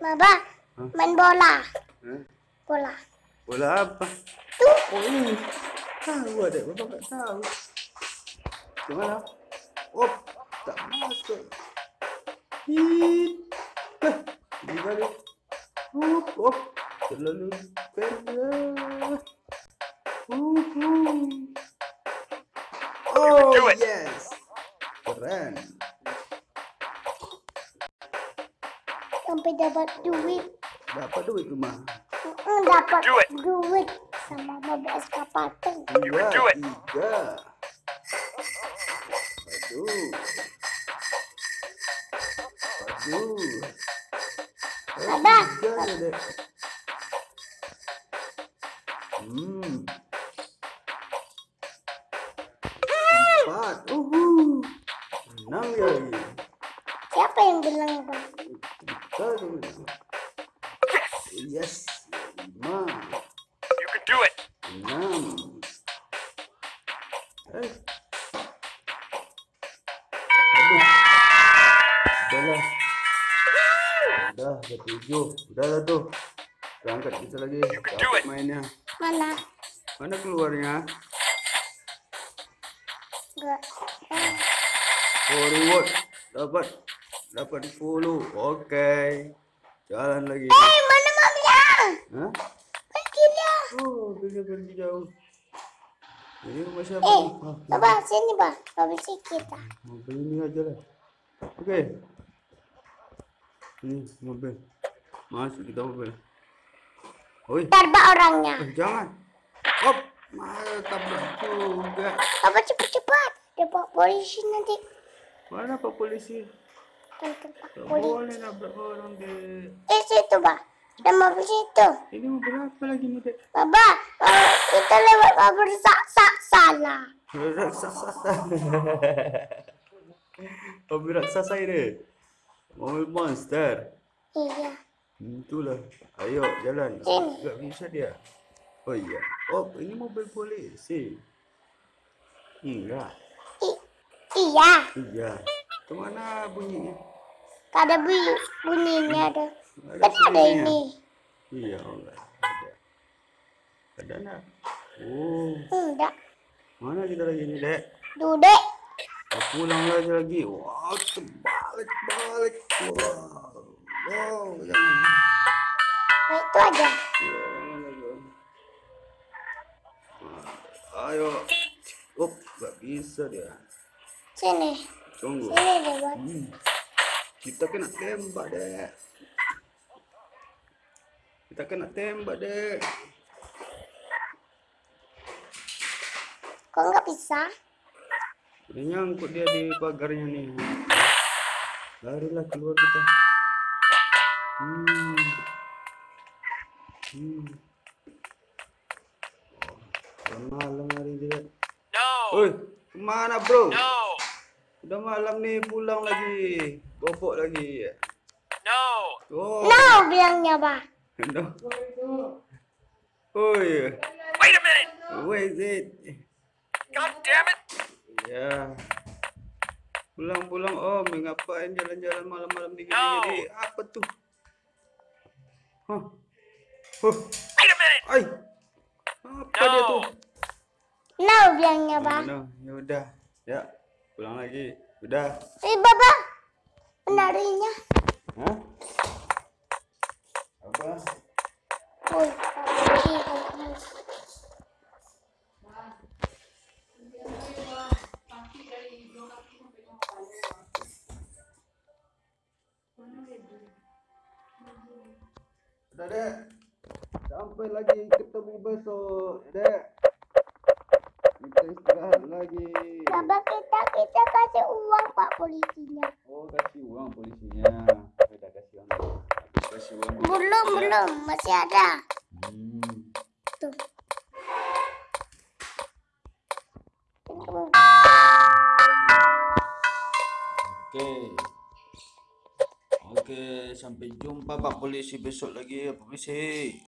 Baba, Hah? main bola. Eh? Bola. Bola apa? Tuh, Oh ini. Tahu ada, bapak tak tahu. Di mana? Oh, tak masuk. Hit. Hah, di balik. Oh, oh, terlalu pendek. Oh, oh. Oh, do it. yes. Keren. Sampai dapat duit. Dapat duit rumah. Mm, dapat duit sama mobil eskapator. It. Tiga. Aduh. Aduh. Abah. Tiga aja deh. Hmm. Empat. Uhu. Enam ya lagi. Siapa yang bilang bang? Dulu. Yes. Lima. You can do it. enam eh aduh udahlah udah ke tujuh udah lah tuh berangkat kita lagi Dapat mainnya Mana? mana keluarnya Enggak. Oh reward dapat dapat 10 oke jalan lagi hey, mana mobilnya? Hah? Pergi dia. oh pergi pergi jauh ini rumah siapa Eh, nih? Ah, coba sini bang. Mobil si kita. mobil ini aja lah oke ini mobil masuk kita mobil Oi, Tabrak orangnya. eh, jangan op malah tabrak juga Apa cepat-cepat? Dapat polisi nanti. mana pak polisi Tentang Pak tak polisi. Boleh nabrak orang dek Eh situ bang. Ada mobil situ. ini mobil apa lagi nih dek Baba, kalau kita lewat mobil sak-sak salah. raksasa mobil raksasa ini mobil monster Iya. Hmm, Itulah. Ayo jalan. Sini. Gak bisa dia. Oh iya. Oh ini mobil polisi. Enggak. I iya. Iya. Ke mana bunyinya? Ada bunyi bunyinya ada. Ada Kan ada ini. Iya enggak. Ada. Ada nak? Oh. Enggak. Mana kita lagi nih dek? Dudek. Oh, pulang lagi lagi. Wow terbalik balik. Wow. Wow. Jangan. Nah, itu aja. Lagi. Ayo. Oh, gak bisa dia. Sini. Tunggu. Sini deh buat. Hmm. Kita kena tembak dek. Kita kena tembak dek. Kok nggak bisa? Ini nyangkut dia di pagarnya nih. Larilah keluar kita. Hmm. Hmm. Oh, malam hari dia. No. Oi, ke mana bro? No. Udah malam nih pulang lagi. Bobok lagi. No. Oh. No bilangnya bah. No. Oi, Wait a minute. where is it? God damn it. Ya. Pulang-pulang om, ngapain jalan-jalan malam-malam di No. gini? Apa tuh? Hah? Huh. Wait a minute. Ay. Apa dia tuh? No bilangnya bah. No, ya udah. Ya, pulang lagi. Udah. Eh baba. Penarinya. Hah? Apa? Kamu. Udah dek. Sampai lagi ketemu besok, dek. Kita istirahat lagi. Baba kita kita kasih uang pak polisinya. Oh, kasih uang polisinya. Udah kasih uang. Kasih uang. Belum belum masih ada. Hmm. Tuh. Oke. Oke, sampai jumpa Pak Polisi besok lagi ya, Polisi.